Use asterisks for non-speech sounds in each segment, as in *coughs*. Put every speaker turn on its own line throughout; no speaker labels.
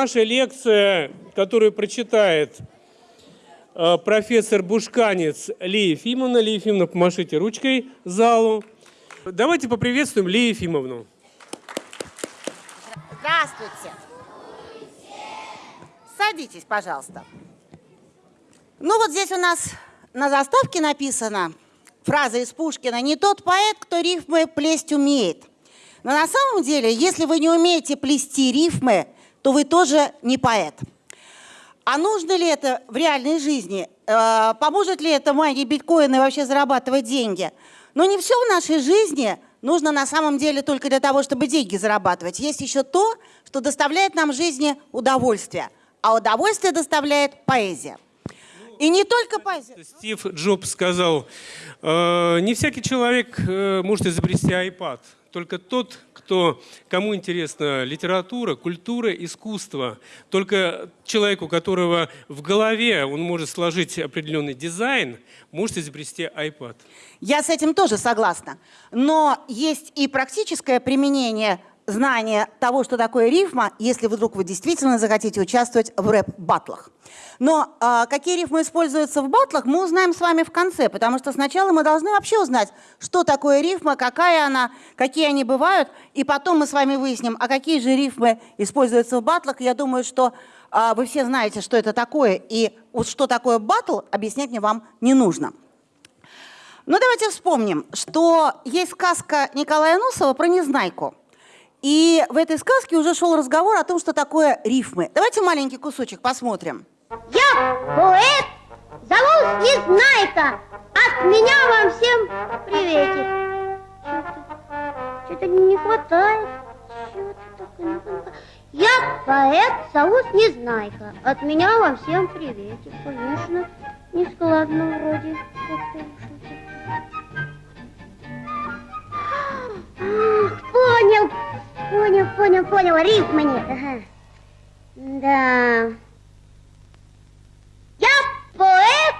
Наша лекция, которую прочитает э, профессор Бушканец Лия Ефимовна. Лия Ефимовна, помашите ручкой залу. Давайте поприветствуем Лию Ефимовну.
Здравствуйте. Садитесь, пожалуйста. Ну вот здесь у нас на заставке написано фраза из Пушкина «Не тот поэт, кто рифмы плесть умеет». Но на самом деле, если вы не умеете плести рифмы, то вы тоже не поэт. А нужно ли это в реальной жизни? Э, поможет ли это магии биткоина вообще зарабатывать деньги? Но не все в нашей жизни нужно на самом деле только для того, чтобы деньги зарабатывать. Есть еще то, что доставляет нам в жизни удовольствие. А удовольствие доставляет поэзия. И не только поэзия.
Стив Джобс сказал, «Э, не всякий человек э, может изобрести iPad, только тот, кто, кому интересна литература, культура, искусство. Только человек, у которого в голове он может сложить определенный дизайн, может изобрести iPad.
Я с этим тоже согласна. Но есть и практическое применение знания того, что такое рифма, если вдруг вы действительно захотите участвовать в рэп-батлах. Но а, какие рифмы используются в батлах, мы узнаем с вами в конце, потому что сначала мы должны вообще узнать, что такое рифма, какая она, какие они бывают, и потом мы с вами выясним, а какие же рифмы используются в батлах. Я думаю, что а, вы все знаете, что это такое, и вот что такое батл, объяснять мне вам не нужно. Ну, давайте вспомним, что есть сказка Николая Носова про Незнайку. И в этой сказке уже шел разговор о том, что такое рифмы. Давайте маленький кусочек посмотрим.
Я поэт, зовусь Незнайка. От меня вам всем приветик. Что-то не хватает. Хватает. Я поэт, зовусь Незнайка. От меня вам всем приветик. Конечно, не складно вроде. Понял, понял, понял, понял. Рифма нет. Ага. Да. Я поэт,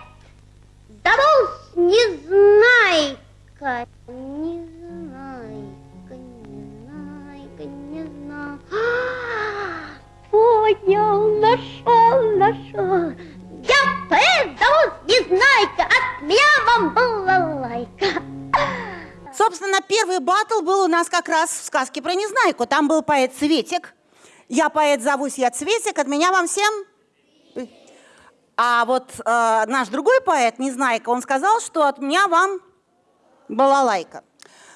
зовусь Незнайка. Незнайка, Незнайка, Незнайка. Понял, нашел, нашел. Я поэт, зовусь Незнайка. От меня вам балалайка.
Собственно, первый батл был у нас как раз в сказке про Незнайку. Там был поэт Цветик. Я поэт, зовусь я Цветик. От меня вам всем... А вот э, наш другой поэт, Незнайка, он сказал, что от меня вам балалайка.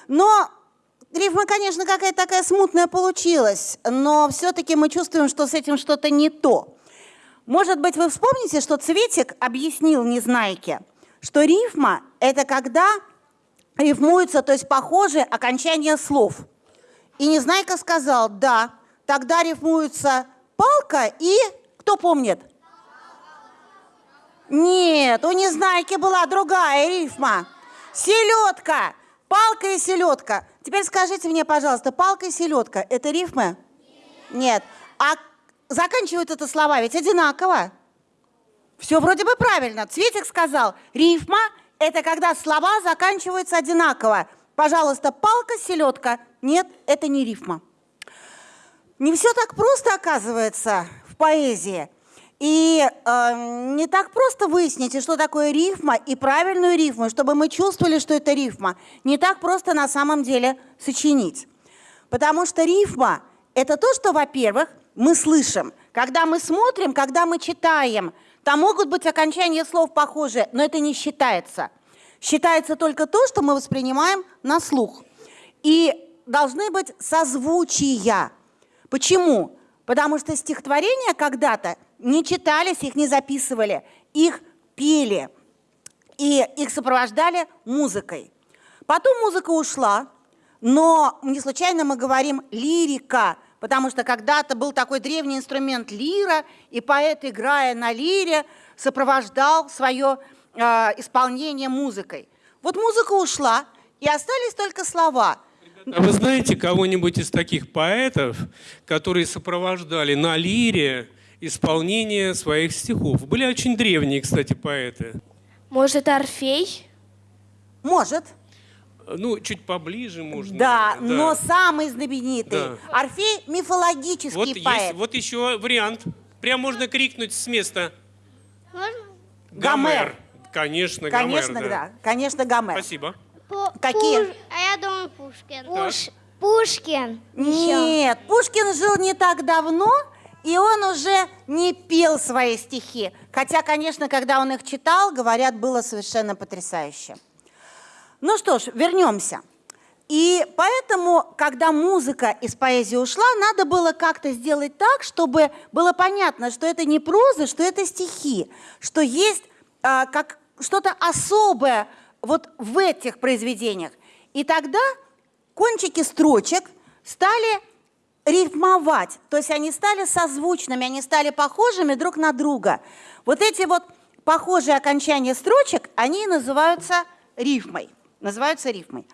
Но рифма, конечно, какая-то такая смутная получилась, но все-таки мы чувствуем, что с этим что-то не то. Может быть, вы вспомните, что Цветик объяснил Незнайке, что рифма – это когда рифмуются, то есть похожи окончания слов. И Незнайка сказал, да, тогда рифмуются палка и, кто помнит? Нет, у Незнайки была другая рифма. Селедка, палка и селедка. Теперь скажите мне, пожалуйста, палка и селедка – это рифмы? Нет. А заканчивают это слова ведь одинаково. Все вроде бы правильно. Цветик сказал, рифма – это когда слова заканчиваются одинаково. Пожалуйста, палка, селедка. Нет, это не рифма. Не все так просто оказывается в поэзии. И э, не так просто выяснить, что такое рифма и правильную рифму, чтобы мы чувствовали, что это рифма. Не так просто на самом деле сочинить. Потому что рифма – это то, что, во-первых, мы слышим. Когда мы смотрим, когда мы читаем – там могут быть окончания слов похожие, но это не считается. Считается только то, что мы воспринимаем на слух. И должны быть созвучия. Почему? Потому что стихотворения когда-то не читались, их не записывали, их пели, и их сопровождали музыкой. Потом музыка ушла, но не случайно мы говорим «лирика», потому что когда-то был такой древний инструмент лира, и поэт, играя на лире, сопровождал свое э, исполнение музыкой. Вот музыка ушла, и остались только слова.
А вы знаете кого-нибудь из таких поэтов, которые сопровождали на лире исполнение своих стихов? Были очень древние, кстати, поэты.
Может, Орфей?
Может.
Ну, чуть поближе можно.
Да, но самый знаменитый.
Да.
Орфей мифологический
Вот
поэт.
есть, вот еще вариант. Прям можно крикнуть с места.
Можно?
Гомер.
Конечно,
Конечно,
Гомер,
да. Конечно, Гомер.
Спасибо.
Пу-
Какие?
Пуш- А я думаю, Пушкин.
Пуш-
Пушкин.
Нет, Пушкин жил не так давно, и он уже не пел свои стихи. Хотя, конечно, когда он их читал, говорят, было совершенно потрясающе. Ну что ж, вернемся. И поэтому, когда музыка из поэзии ушла, надо было как-то сделать так, чтобы было понятно, что это не проза, что это стихи, что есть а, как что-то особое вот в этих произведениях. И тогда кончики строчек стали рифмовать, то есть они стали созвучными, они стали похожими друг на друга. Вот эти вот похожие окончания строчек, они называются рифмой, называются рифмой.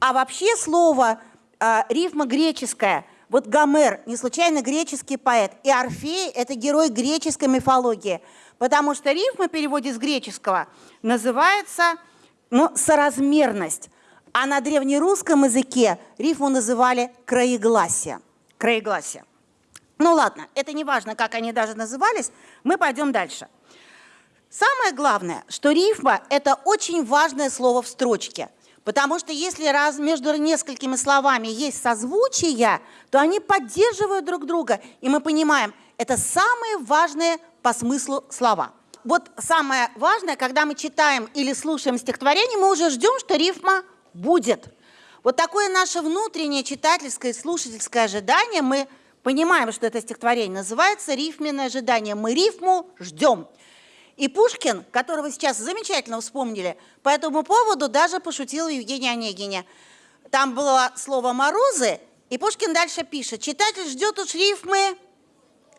А вообще слово а, рифма греческая, вот Гомер, не случайно греческий поэт, и Орфей – это герой греческой мифологии, потому что рифма в переводе с греческого называется ну, соразмерность. А на древнерусском языке рифму называли краегласие. Краегласие. Ну ладно, это не важно, как они даже назывались, мы пойдем дальше. Самое главное, что рифма – это очень важное слово в строчке. Потому что если раз между несколькими словами есть созвучия, то они поддерживают друг друга. И мы понимаем, это самые важные по смыслу слова. Вот самое важное, когда мы читаем или слушаем стихотворение, мы уже ждем, что рифма будет. Вот такое наше внутреннее читательское и слушательское ожидание, мы понимаем, что это стихотворение называется рифменное ожидание. Мы рифму ждем. И Пушкин, которого сейчас замечательно вспомнили, по этому поводу даже пошутил Евгений Онегине. Там было слово «морозы», и Пушкин дальше пишет, читатель ждет уж рифмы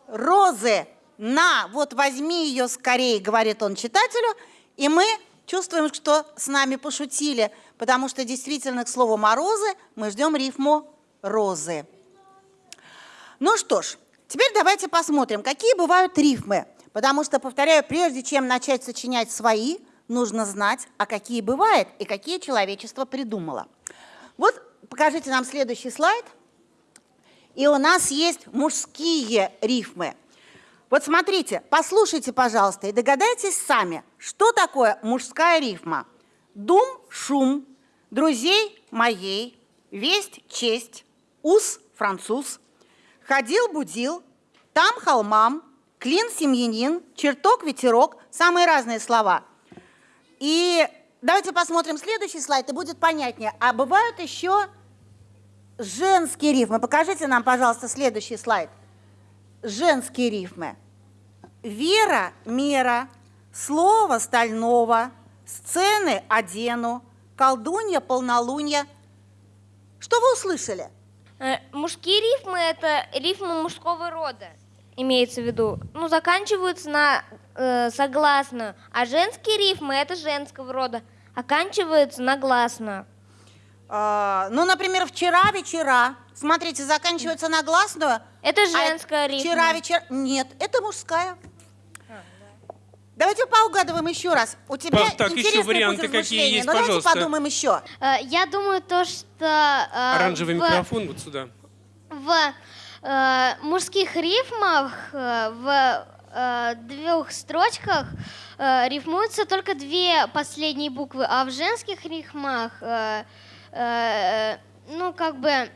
«розы». На, вот возьми ее скорее, говорит он читателю, и мы чувствуем, что с нами пошутили, потому что действительно к слову «морозы» мы ждем рифму «розы». Ну что ж, теперь давайте посмотрим, какие бывают рифмы. Потому что, повторяю, прежде чем начать сочинять свои, нужно знать, а какие бывают и какие человечество придумало. Вот покажите нам следующий слайд. И у нас есть мужские рифмы. Вот смотрите, послушайте, пожалуйста, и догадайтесь сами, что такое мужская рифма. Дум, шум, друзей моей, весть, честь, ус, француз, ходил, будил, там холмам, клин, семьянин, чертог, ветерок, самые разные слова. И давайте посмотрим следующий слайд, и будет понятнее. А бывают еще женские рифмы. Покажите нам, пожалуйста, следующий слайд. Женские рифмы. Вера, мера, слово стального, сцены одену, колдунья, полнолунья. Что вы услышали?
Э, Мужские рифмы – это рифмы мужского рода, имеется в виду. Ну, заканчиваются на э, согласную. А женские рифмы – это женского рода, оканчиваются на гласную.
А, ну, например, вчера вечера. Смотрите, заканчивается на гласную.
Это
а
женская рифма.
Вчера вечер. Нет, это мужская. Давайте поугадываем еще раз. У тебя
Паш, так, еще варианты какие есть,
но давайте
пожалуйста.
подумаем еще.
Э, Я думаю, то, что э,
Оранжевый
в,
микрофон вот сюда.
в мужских рифмах э, в э, двух строчках э, рифмуются только две последние буквы, а в женских рифмах, э, э, ну, как бы,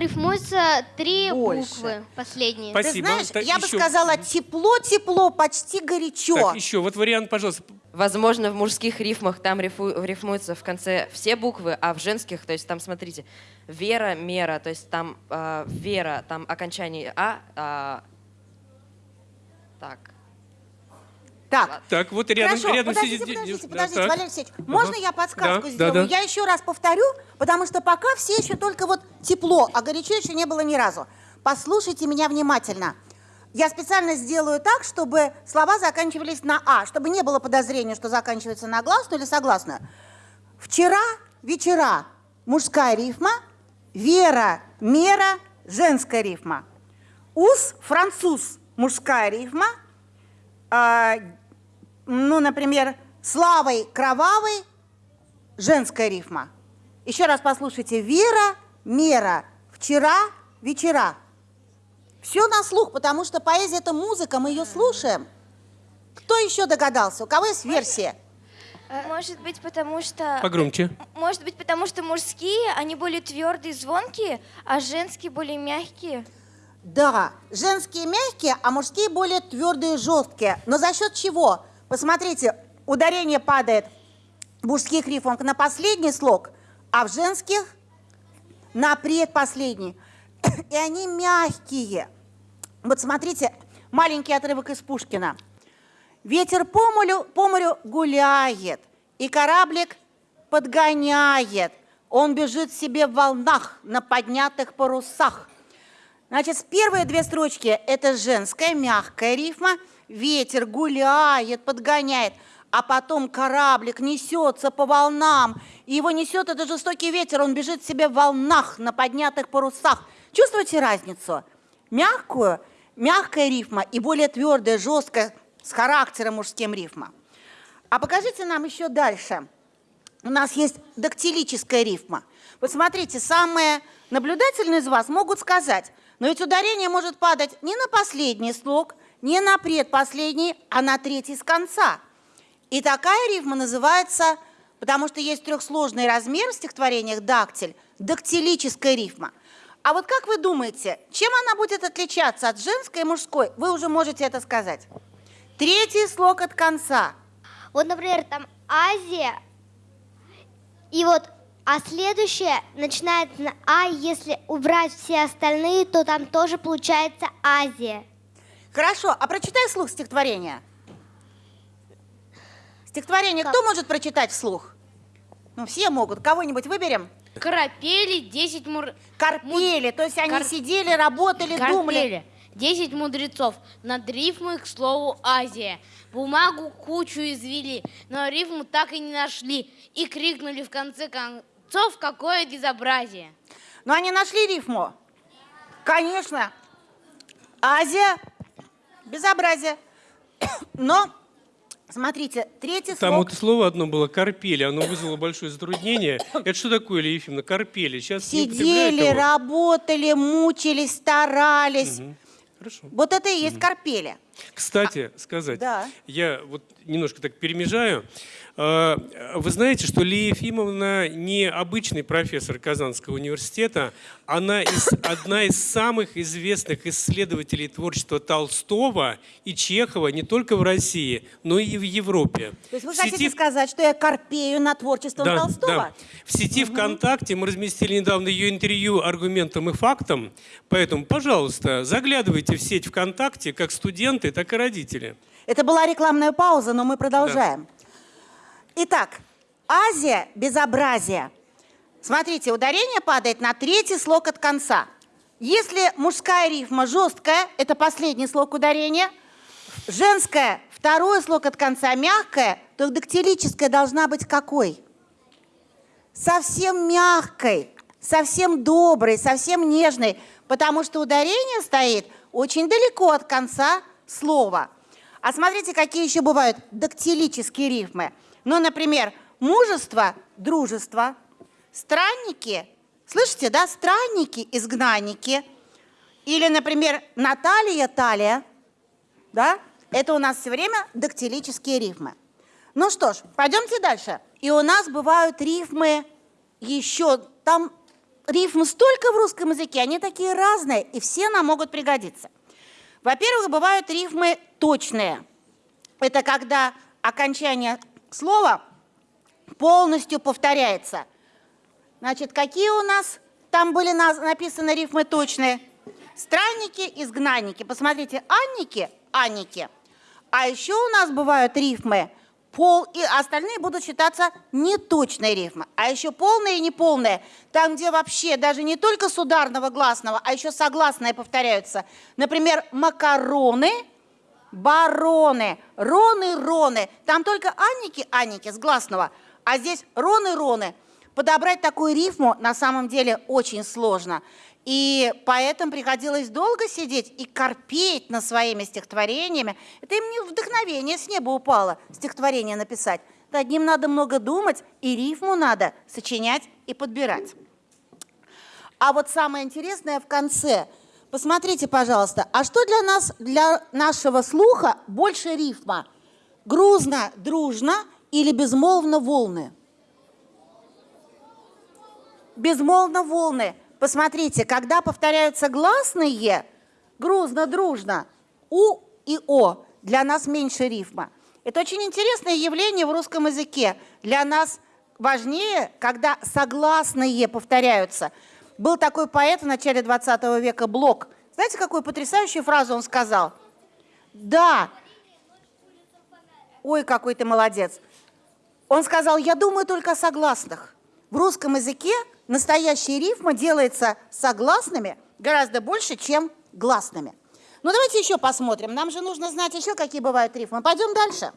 рифмуются три
Больше.
буквы последние.
Спасибо.
Ты знаешь,
Так,
я бы
еще.
сказала тепло-тепло, почти горячо.
Так, еще вот вариант, пожалуйста.
Возможно, в мужских рифмах там рифу- рифмуются в конце все буквы, а в женских, то есть там, смотрите, вера, мера, то есть там э, вера, там окончание а, а, так.
Так,
Так, вот рядом,
Хорошо,
рядом
подождите,
сидит...
подождите,
да,
подождите,
так.
Валерий Алексеевич, можно
Ага.
я подсказку
Да,
сделаю?
да, да.
Я еще раз повторю, потому что пока все еще только вот тепло, а горячо еще не было ни разу. Послушайте меня внимательно. Я специально сделаю так, чтобы слова заканчивались на «а», чтобы не было подозрения, что заканчивается на гласную или согласную. Вчера, вечера, мужская рифма, вера, мера, женская рифма. Ус, француз, мужская рифма, а, ну, например, славой кровавой, женская рифма. Еще раз послушайте. Вера, мера, вчера, вечера. Все на слух, потому что поэзия – это музыка, мы ее слушаем. Кто еще догадался? У кого есть версия?
Может быть, потому что...
Погромче.
Может быть, потому что мужские, они более твердые, звонкие, а женские более мягкие.
Да, женские мягкие, а мужские более твердые, жесткие. Но за счет чего? Посмотрите, ударение падает в мужских рифмах на последний слог, а в женских на предпоследний. *coughs* И они мягкие. Вот смотрите, маленький отрывок из Пушкина. Ветер по морю, по морю гуляет, и кораблик подгоняет. Он бежит себе в волнах на поднятых парусах. Значит, первые две строчки – это женская, мягкая рифма. Ветер гуляет, подгоняет. А потом кораблик несется по волнам. И его несет этот жестокий ветер. Он бежит себе в волнах на поднятых парусах. Чувствуете разницу? Мягкую, мягкая рифма и более твердая, жесткая, с характером мужским рифма. А покажите нам еще дальше. У нас есть дактилическая рифма. Вот смотрите, самые наблюдательные из вас могут сказать, но ведь ударение может падать не на последний слог, не на предпоследний, а на третий с конца. И такая рифма называется, потому что есть трехсложный размер в стихотворениях дактиль, дактилическая рифма. А вот как вы думаете, чем она будет отличаться от женской и мужской? Вы уже можете это сказать. Третий слог от конца.
Вот, например, там Азия, и вот, а следующее начинается на А, если убрать все остальные, то там тоже получается Азия.
Хорошо, а прочитай вслух стихотворение. Стихотворение кто может прочитать вслух? Ну, все могут. Кого-нибудь выберем?
Карапели, 10 мур...
Корпели, то есть они
Кар-
сидели, работали, думали.
Карпели. 10 мудрецов над рифмой к слову Азия. Бумагу кучу извели, но рифму так и не нашли. И крикнули в конце концов, какое безобразие.
Но они нашли рифму? Конечно. Азия, безобразие. Но, смотрите, третий
Там вот слово одно было «карпели», оно вызвало большое затруднение. Это что такое, Илья Ефимовна, карпели? Сейчас
Сидели, работали, мучились, старались.
Хорошо.
Вот это и есть корпели.
Кстати, сказать,
да.
я вот немножко так перемежаю. А, Вы знаете, что Лия Ефимовна не обычный профессор Казанского университета, она из, одна из самых известных исследователей творчества Толстого и Чехова не только в России, но и в Европе.
То есть вы
В
хотите
сети-
сказать, что я корпею на творчеством
да,
Толстого?
да. В сети ВКонтакте мы разместили недавно ее интервью аргументом и фактом. Поэтому, пожалуйста, заглядывайте в сеть ВКонтакте как студенты, так и родители.
Это была рекламная пауза, но мы продолжаем. Итак, Азия – безобразие. Смотрите, ударение падает на третий слог от конца. Если мужская рифма жесткая, это последний слог ударения, женская – второй слог от конца мягкая, то дактилическая должна быть какой? Совсем мягкой, совсем доброй, совсем нежной, потому что ударение стоит очень далеко от конца слова. А смотрите, какие еще бывают дактилические рифмы. Ну, например, мужество, дружество, странники, слышите, да, странники, изгнанники. Или, например, Наталья, талия, да, это у нас все время дактилические рифмы. Ну что ж, пойдемте дальше. И у нас бывают рифмы еще, там рифм столько в русском языке, они такие разные, и все нам могут пригодиться. Во-первых, бывают рифмы точные. Это когда окончание слова полностью повторяется. Значит, какие у нас там были написаны рифмы точные? Странники, изгнанники. Посмотрите, анники, анники. А еще у нас бывают рифмы пол, и остальные будут считаться неточные рифмы. А еще полные и неполные. Там, где вообще даже не только с ударного гласного, а еще согласные повторяются. Например, макароны, бароны, роны, роны. Там только анники, анники с гласного, а здесь роны, роны. Подобрать такую рифму на самом деле очень сложно. И поэтому приходилось долго сидеть и корпеть над своими стихотворениями. Это им не вдохновение с неба упало, стихотворение написать. Над ним надо много думать, и рифму надо сочинять и подбирать. А вот самое интересное в конце. Посмотрите, пожалуйста, а что для нас, для нашего слуха больше рифма? Грузно, дружно или безмолвно волны? Безмолвно волны. Посмотрите, когда повторяются гласные, грузно, дружно, у и о, для нас меньше рифма. Это очень интересное явление в русском языке. Для нас важнее, когда согласные повторяются. Был такой поэт в начале 20 века Блок. Знаете, какую потрясающую фразу он сказал? Да. Ой, какой ты молодец. Он сказал, я думаю только о согласных. В русском языке настоящая рифма делается согласными гораздо больше, чем гласными. Ну, давайте еще посмотрим. Нам же нужно знать еще, какие бывают рифмы. Пойдем дальше.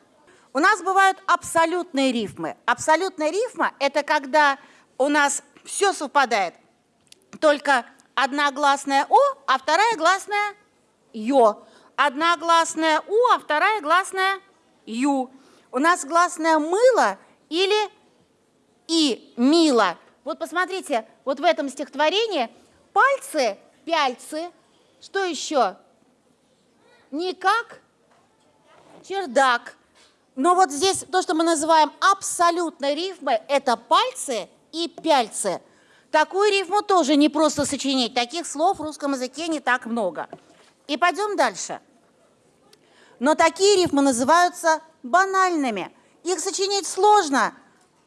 У нас бывают абсолютные рифмы. Абсолютная рифма – это когда у нас все совпадает. Только одна гласная «о», а вторая гласная «ё». Одна гласная «у», а вторая гласная «ю». У нас гласная «мыло» или «и», «мило». Вот посмотрите, вот в этом стихотворении пальцы, пяльцы, что еще? Никак, чердак. Но вот здесь то, что мы называем абсолютной рифмой, это пальцы и пяльцы. Такую рифму тоже не просто сочинить. Таких слов в русском языке не так много. И пойдем дальше. Но такие рифмы называются банальными. Их сочинить сложно,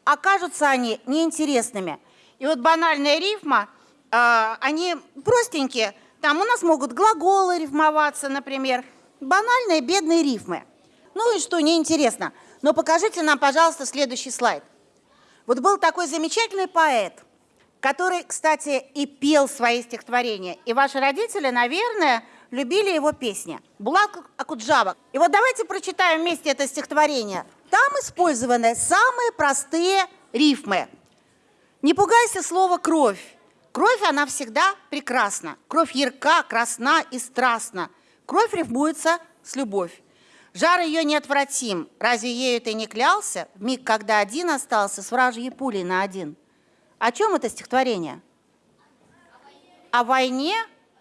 а кажутся они неинтересными. И вот банальная рифма, э, они простенькие. Там у нас могут глаголы рифмоваться, например. Банальные бедные рифмы. Ну и что, неинтересно. Но покажите нам, пожалуйста, следующий слайд. Вот был такой замечательный поэт, который, кстати, и пел свои стихотворения. И ваши родители, наверное, любили его песни. Булат Акуджава. И вот давайте прочитаем вместе это стихотворение. Там использованы самые простые рифмы. Не пугайся слова «кровь». Кровь, она всегда прекрасна. Кровь ярка, красна и страстна. Кровь рифмуется с любовь. Жар ее неотвратим. Разве ею ты не клялся? В миг, когда один остался с вражьей пулей на один. О чем это стихотворение? О войне,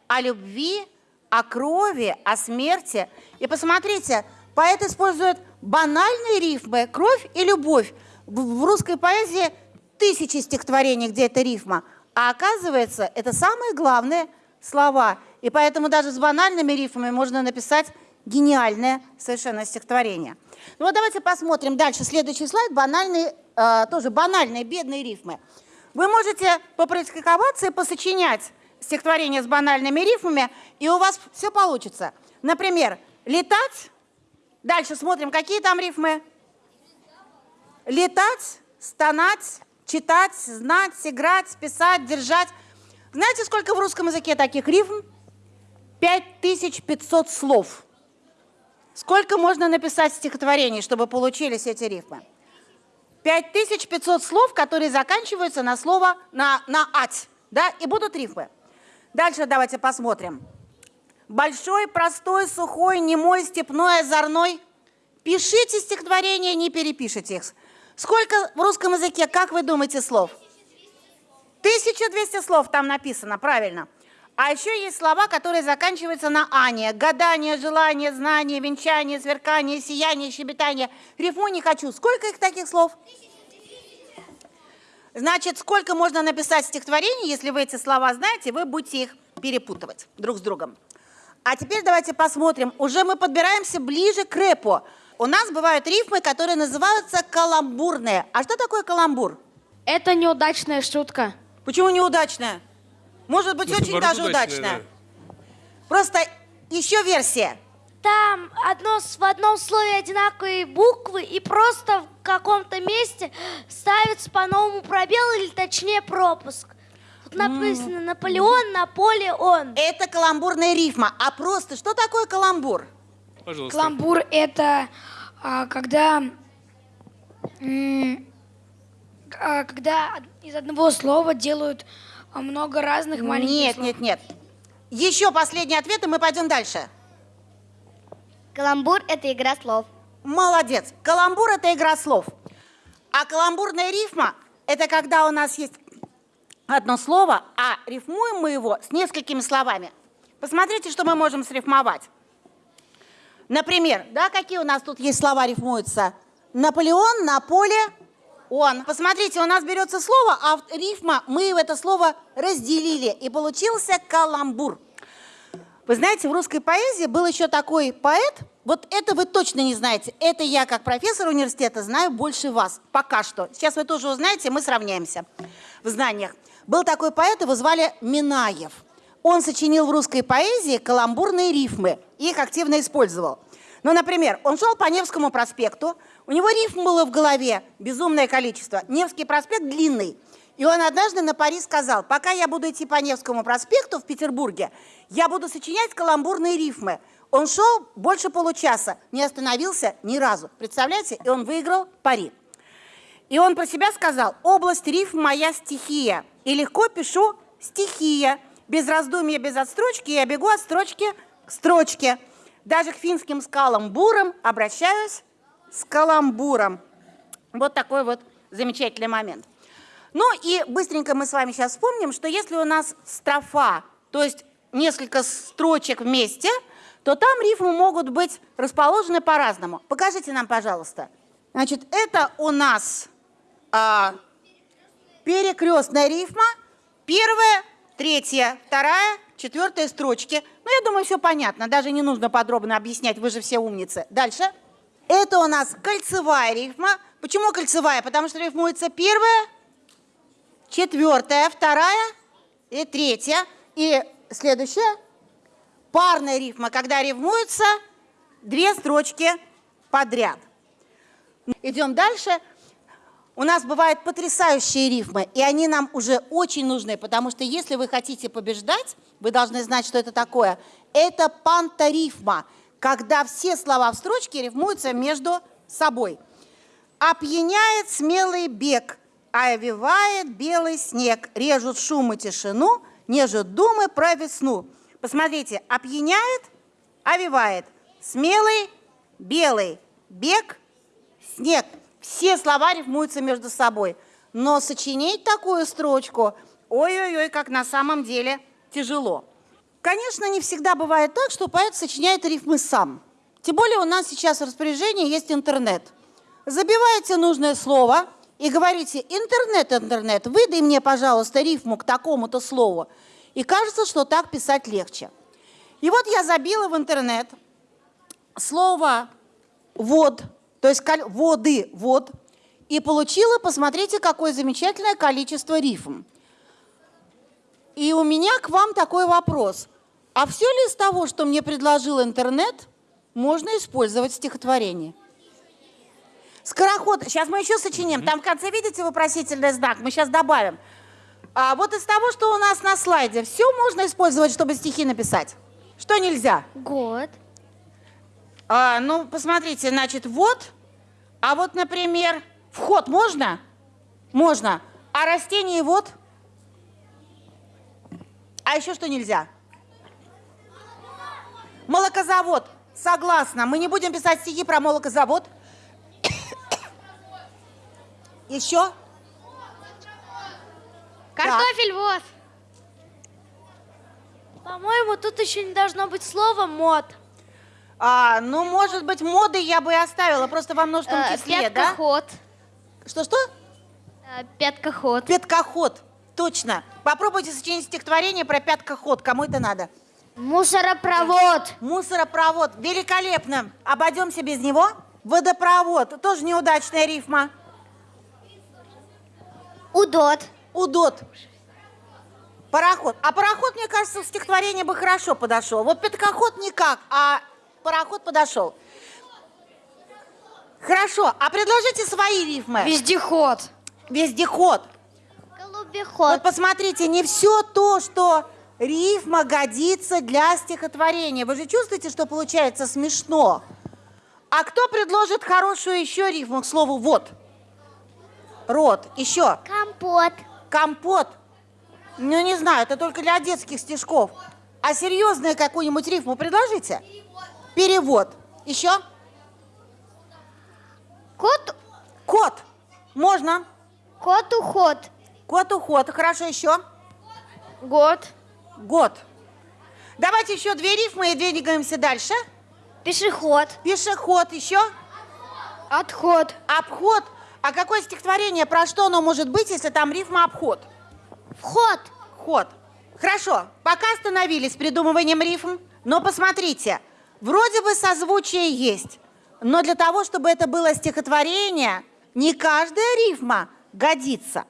о любви, о крови, о смерти. И посмотрите, поэт использует банальные рифмы «кровь» и «любовь». В русской поэзии тысячи стихотворений, где это рифма. А оказывается, это самые главные слова. И поэтому даже с банальными рифмами можно написать гениальное совершенно стихотворение. Ну вот давайте посмотрим дальше. Следующий слайд. Банальные, э, тоже банальные, бедные рифмы. Вы можете попрактиковаться и посочинять стихотворение с банальными рифмами, и у вас все получится. Например, летать. Дальше смотрим, какие там рифмы. Летать, стонать, читать, знать, играть, писать, держать. Знаете, сколько в русском языке таких рифм? 5500 слов. Сколько можно написать стихотворений, чтобы получились эти рифмы? 5500 слов, которые заканчиваются на слово, на, на «ать», да, и будут рифмы. Дальше давайте посмотрим. Большой, простой, сухой, немой, степной, озорной. Пишите стихотворения, не перепишите их. Сколько в русском языке, как вы думаете, слов? 1200 слов там написано, правильно. А еще есть слова, которые заканчиваются на «ане». Гадание, желание, знание, венчание, сверкание, сияние, щебетание. Рифму не хочу. Сколько их таких слов? Значит, сколько можно написать стихотворений, если вы эти слова знаете, вы будете их перепутывать друг с другом. А теперь давайте посмотрим. Уже мы подбираемся ближе к рэпу. У нас бывают рифмы, которые называются каламбурные. А что такое каламбур?
Это неудачная шутка.
Почему неудачная? Может быть,
Может,
очень даже
удачная,
удачная. Просто еще версия.
Там одно, в одном слове одинаковые буквы и просто в каком-то месте ставится по-новому пробел или точнее пропуск. Тут написано Наполеон, Наполеон.
Это каламбурная рифма. А просто что такое каламбур?
Пожалуйста.
Каламбур – это а, когда, м, а, когда из одного слова делают а, много разных маленьких
Нет,
слов.
нет, нет. Еще последний ответ, и мы пойдем дальше.
Каламбур – это игра слов.
Молодец. Каламбур – это игра слов. А каламбурная рифма – это когда у нас есть одно слово, а рифмуем мы его с несколькими словами. Посмотрите, что мы можем срифмовать. Например, да, какие у нас тут есть слова рифмуются? Наполеон, на поле, он. Посмотрите, у нас берется слово, а в- рифма, мы это слово разделили, и получился каламбур. Вы знаете, в русской поэзии был еще такой поэт, вот это вы точно не знаете, это я как профессор университета знаю больше вас, пока что. Сейчас вы тоже узнаете, мы сравняемся в знаниях. Был такой поэт, его звали Минаев. Он сочинил в русской поэзии каламбурные рифмы, и их активно использовал. Ну, например, он шел по Невскому проспекту, у него рифм было в голове безумное количество. Невский проспект длинный. И он однажды на пари сказал, пока я буду идти по Невскому проспекту в Петербурге, я буду сочинять каламбурные рифмы. Он шел больше получаса, не остановился ни разу. Представляете? И он выиграл пари. И он про себя сказал, область рифм моя стихия. И легко пишу стихия. Без раздумья, без отстрочки я бегу от строчки к строчке. Даже к финским скалам бурам обращаюсь с каламбуром. Вот такой вот замечательный момент. Ну и быстренько мы с вами сейчас вспомним, что если у нас строфа, то есть несколько строчек вместе, то там рифмы могут быть расположены по-разному. Покажите нам, пожалуйста. Значит, это у нас а, перекрестная рифма. Первая, третья, вторая, четвертая строчки. Ну, я думаю, все понятно. Даже не нужно подробно объяснять, вы же все умницы. Дальше. Это у нас кольцевая рифма. Почему кольцевая? Потому что рифмуется первая, четвертая, вторая и третья. И следующая парная рифма, когда рифмуются две строчки подряд. Идем дальше. У нас бывают потрясающие рифмы, и они нам уже очень нужны, потому что если вы хотите побеждать, вы должны знать, что это такое. Это пантарифма, когда все слова в строчке рифмуются между собой. Опьяняет смелый бег, а овивает белый снег, режут шум и тишину, нежут думы про весну. Посмотрите, опьяняет, овивает, смелый, белый, бег, снег. Все слова рифмуются между собой. Но сочинить такую строчку, ой-ой-ой, как на самом деле тяжело. Конечно, не всегда бывает так, что поэт сочиняет рифмы сам. Тем более у нас сейчас в распоряжении есть интернет. Забиваете нужное слово и говорите, интернет, интернет, выдай мне, пожалуйста, рифму к такому-то слову. И кажется, что так писать легче. И вот я забила в интернет слово «вод», то есть воды, вод, и получила, посмотрите, какое замечательное количество рифм. И у меня к вам такой вопрос. А все ли из того, что мне предложил интернет, можно использовать в стихотворении? Скороход. Сейчас мы еще сочиним. Там в конце, видите, вопросительный знак. Мы сейчас добавим. А вот из того, что у нас на слайде, все можно использовать, чтобы стихи написать. Что нельзя?
Год.
А, ну, посмотрите, значит, вот. А вот, например, вход можно? Можно. А растение вот? А еще что нельзя? Молокозавод. Согласна. Мы не будем писать стихи про молокозавод. *coughs* Еще?
Картофель воз.
По-моему, тут еще не должно быть слова мод.
А, ну, может быть, моды я бы и оставила, просто во множественном
Э,
числе, да?
Пяткоход.
Что-что?
Э, Пяткоход.
Пяткоход. Точно. Попробуйте сочинить стихотворение про пяткоход. Кому это надо?
Мусоропровод.
Мусоропровод. Великолепно. Обойдемся без него. Водопровод. Тоже неудачная рифма.
Удот.
Удот. Пароход. А пароход, мне кажется, в стихотворение бы хорошо подошел. Вот пяткоход никак, а пароход подошел. Хорошо. А предложите свои рифмы.
Вездеход.
Вездеход.
Голубеход.
Вот посмотрите, не все то, что рифма годится для стихотворения. Вы же чувствуете, что получается смешно? А кто предложит хорошую еще рифму к слову «вот»? Рот. Еще.
Компот.
Компот. Ну, не знаю, это только для детских стишков. А серьезную какую-нибудь рифму предложите? Перевод. Еще?
Кот,
Кот. Можно.
кот уход.
Кот уход. Хорошо, еще.
Год.
Год. Давайте еще две рифмы и двигаемся дальше.
Пешеход.
Пешеход еще.
Отход.
Обход. А какое стихотворение, про что оно может быть, если там рифма обход?
Вход.
Ход. Хорошо, пока остановились с придумыванием рифм, но посмотрите, вроде бы созвучие есть, но для того, чтобы это было стихотворение, не каждая рифма годится.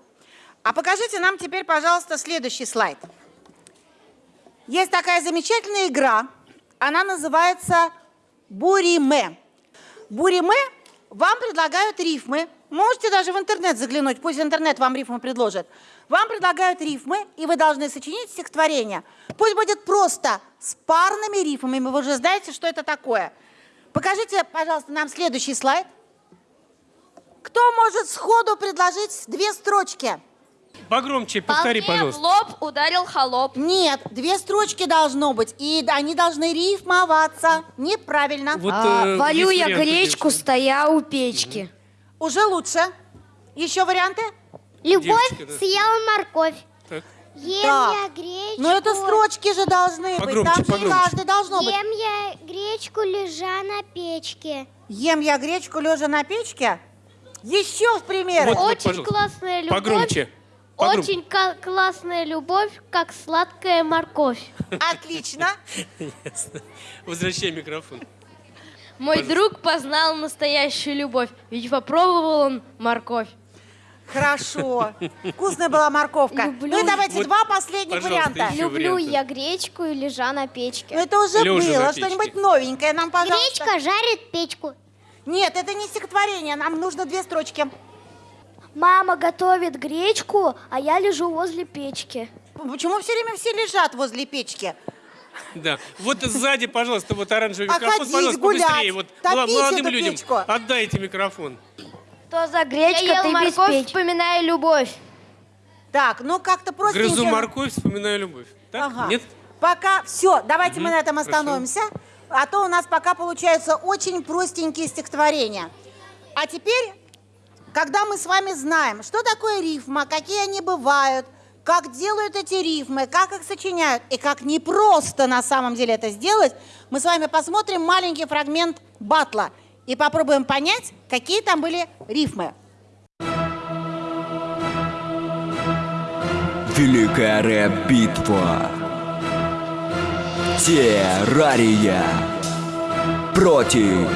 А покажите нам теперь, пожалуйста, следующий слайд. Есть такая замечательная игра, она называется Буриме. Буриме вам предлагают рифмы, можете даже в интернет заглянуть, пусть интернет вам рифмы предложит. Вам предлагают рифмы, и вы должны сочинить стихотворение. Пусть будет просто с парными рифмами, вы уже знаете, что это такое. Покажите, пожалуйста, нам следующий слайд. Кто может сходу предложить две строчки?
Погромче, повтори,
По мне в
пожалуйста.
лоб ударил холоп.
Нет, две строчки должно быть, и они должны рифмоваться. Неправильно.
Вот,
А,
э,
варю я гречку,
девушка.
стоя у печки.
Уже лучше. Еще варианты?
Любовь
Девочка, да.
съела морковь.
Так.
Ем
Так.
я гречку.
Но это строчки же должны быть.
Погромче,
Там же
погромче.
каждый должно быть.
Ем я гречку, лежа на печке.
Ем я гречку, лежа на печке. Еще в примеры.
Вот,
Очень
пожалуйста.
классная любовь.
Погромче. Погром-
Очень ка- классная любовь, как сладкая морковь.
Отлично.
Ясно. Возвращай микрофон.
Мой друг познал настоящую любовь, ведь попробовал он морковь.
Хорошо. Вкусная была морковка. Ну и давайте
Вот,
два последних
пожалуйста,
варианта.
еще
Люблю
варианты.
я гречку и лежа на печке.
Ну это уже
Лёжа на
было.
печке.
Что-нибудь новенькое нам, пожалуйста.
Гречка жарит печку.
Нет, это не стихотворение. Нам нужно две строчки.
Мама готовит гречку, а я лежу возле печки.
Почему все время все лежат возле печки?
Да. Вот сзади, пожалуйста, вот оранжевый
А
микрофон,
ходить,
пожалуйста,
гулять,
побыстрее. Вот мла-
топить
молодым
эту
людям
печку.
отдайте микрофон.
Что за
Я
гречка,
ел
ты без
морковь,
печки?
вспоминая любовь.
Так, ну как-то просто...
Грызу морковь, вспоминаю любовь. Так?
Ага.
Нет?
Пока все, давайте мы
Мгм,
на этом
хорошо.
остановимся, а то у нас пока получаются очень простенькие стихотворения. А теперь, когда мы с вами знаем, что такое рифма, какие они бывают, как делают эти рифмы, как их сочиняют, и как непросто на самом деле это сделать, мы с вами посмотрим маленький фрагмент батла и попробуем понять, какие там были рифмы.
Великая рэп-битва. Террария против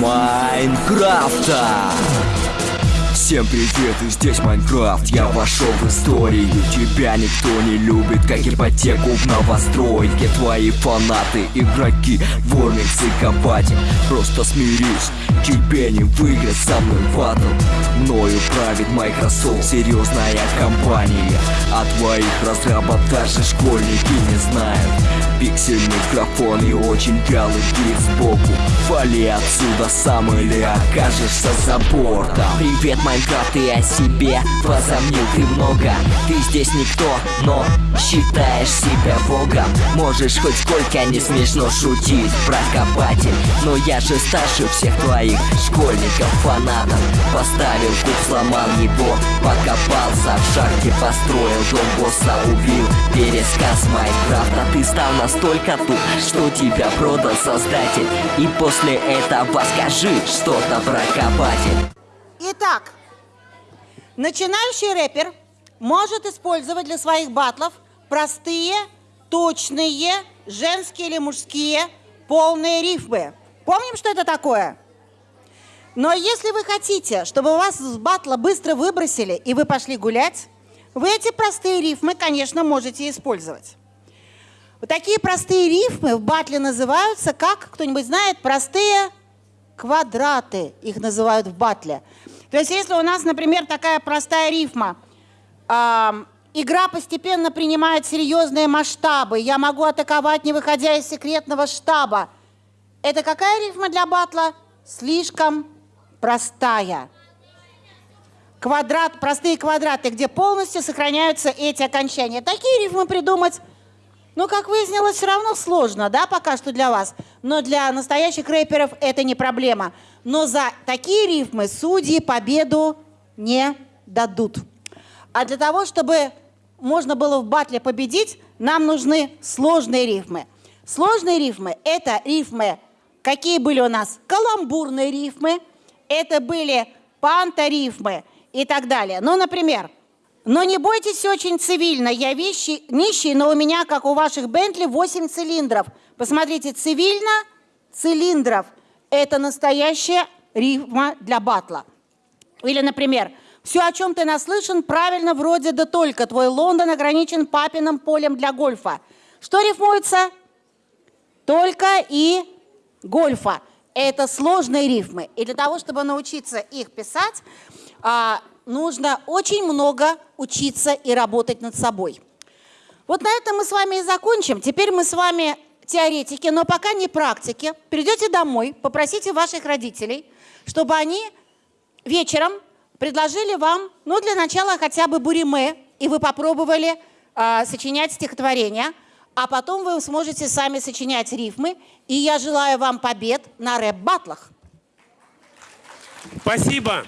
Майнкрафта. Всем привет, и здесь Майнкрафт. Я вошел в историю. Тебя никто не любит, как ипотеку в новостройке. Твои фанаты, игроки, вормикс и копатель Просто смирись, тебе не выиграть со мной батл. Мною правит Microsoft, серьезная компания. А твоих разрабов даже школьники не знают. Пиксельный микрофон и очень вялый бит сбоку. Вали отсюда сам или окажешься за бортом. Привет, Майнкрафт, и о себе возомнил ты много. Ты здесь никто, но считаешь себя богом. Можешь хоть сколько не смешно шутить про копатель Но я же старше всех твоих школьников, фанатов. Поставил куб, сломал его, покопался в шахте Построил дом босса, убил пересказ Майнкрафта. Ты стал настолько туп, что тебя продал создатель. И после этого скажи что-то про копатель.
Итак, начинающий рэпер может использовать для своих батлов простые, точные, женские или мужские, полные рифмы. Помним, что это такое? Но если вы хотите, чтобы вас с батла быстро выбросили и вы пошли гулять, вы эти простые рифмы, конечно, можете использовать. Вот такие простые рифмы в батле называются, как кто-нибудь знает, простые квадраты их называют в батле. То есть если у нас, например, такая простая рифма, ам, игра постепенно принимает серьезные масштабы, я могу атаковать, не выходя из секретного штаба. Это какая рифма для батла? Слишком простая. квадрат, простые квадраты, где полностью сохраняются эти окончания. Такие рифмы придумать, ну, как выяснилось, все равно сложно, да, пока что для вас. Но для настоящих рэперов это не проблема. Но за такие рифмы судьи победу не дадут. А для того, чтобы можно было в батле победить, нам нужны сложные рифмы. Сложные рифмы – это рифмы, какие были у нас? Каламбурные рифмы, это были панторифмы и так далее. Ну, например, но не бойтесь очень цивильно, я вещи, нищий, но у меня, как у ваших Бентли, 8 цилиндров. Посмотрите, цивильно, цилиндров – это настоящая рифма для батла. Или, например, все, о чем ты наслышан, правильно вроде да только. Твой Лондон ограничен папиным полем для гольфа. Что рифмуется? Только и гольфа. Это сложные рифмы. И для того, чтобы научиться их писать, а, нужно очень много учиться и работать над собой. Вот на этом мы с вами и закончим. Теперь мы с вами теоретики, но пока не практики. Придете домой, попросите ваших родителей, чтобы они вечером предложили вам, ну, для начала хотя бы буриме, и вы попробовали э, сочинять стихотворения, а потом вы сможете сами сочинять рифмы. И я желаю вам побед на рэп-батлах.
Спасибо.